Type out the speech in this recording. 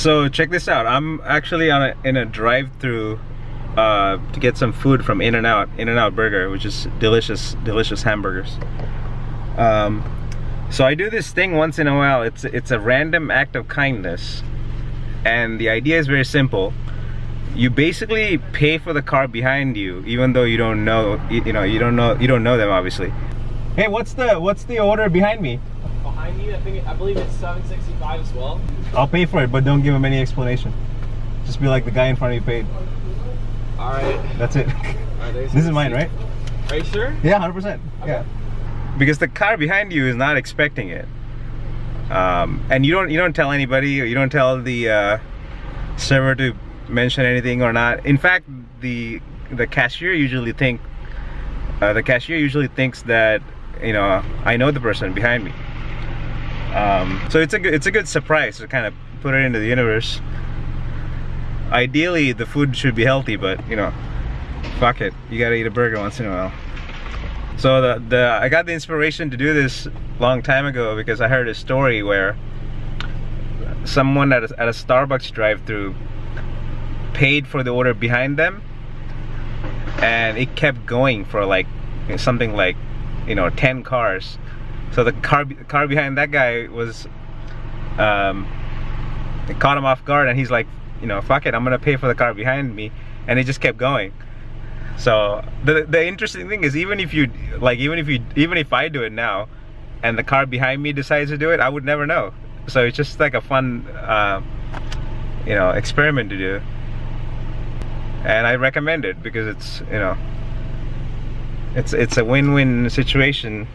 So check this out. I'm actually on a, in a drive-through uh, to get some food from In-N-Out, In-N-Out Burger, which is delicious, delicious hamburgers. Um, so I do this thing once in a while. It's it's a random act of kindness, and the idea is very simple. You basically pay for the car behind you, even though you don't know, you, you know, you don't know, you don't know them, obviously. Hey, what's the what's the order behind me? Behind you, I think I believe it's 765 as well. I'll pay for it, but don't give him any explanation. Just be like the guy in front of you paid. All right. That's it. Right this is mine, right? Are you sure? Yeah, hundred percent. Yeah. Because the car behind you is not expecting it, um, and you don't you don't tell anybody or you don't tell the uh, server to mention anything or not. In fact, the the cashier usually think uh, the cashier usually thinks that you know I know the person behind me. Um, so it's a good it's a good surprise to kind of put it into the universe. Ideally, the food should be healthy, but you know, fuck it, you gotta eat a burger once in a while. So the, the I got the inspiration to do this long time ago because I heard a story where someone at a, at a Starbucks drive-through paid for the order behind them and it kept going for like something like you know 10 cars so the car the car behind that guy was um caught him off guard and he's like you know fuck it I'm gonna pay for the car behind me. And it just kept going. So the the interesting thing is even if you like even if you even if I do it now and the car behind me decides to do it I would never know. So it's just like a fun uh, you know experiment to do. And I recommend it because it's you know it's it's a win-win situation